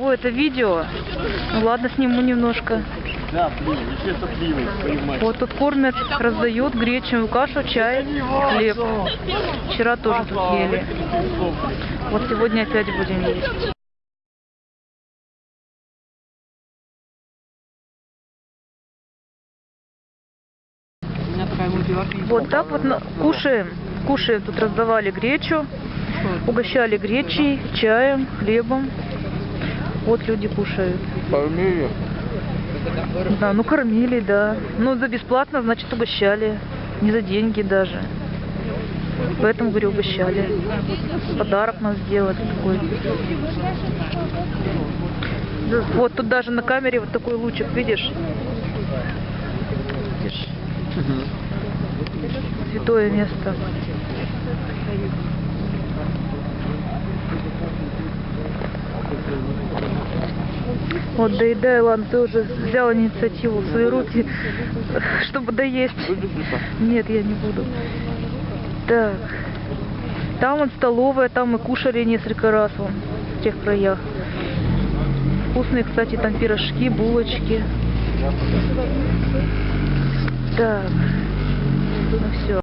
О, это видео. Ну ладно, сниму немножко. Да, блин, еще сопливый, понимаешь. Вот тут кормят, раздают гречневую кашу, чай, хлеб. Вчера тоже тут ели. Вот сегодня опять будем есть. Вот так вот на- кушаем. Кушаем. Тут раздавали гречу, угощали гречей, чаем, хлебом. Вот люди кушают. Кормили. Да, ну кормили, да. Ну за бесплатно, значит угощали. Не за деньги даже. Поэтому, говорю, угощали. Подарок нам сделали такой. Вот тут даже на камере вот такой лучик, видишь? Видишь? Святое место. Вот доедай, ладно, ты уже взял инициативу в свои руки, чтобы доесть. Нет, я не буду. Так. Там вот столовая, там мы кушали несколько раз вон, в тех краях. Вкусные, кстати, там пирожки, булочки. Так. Ну все.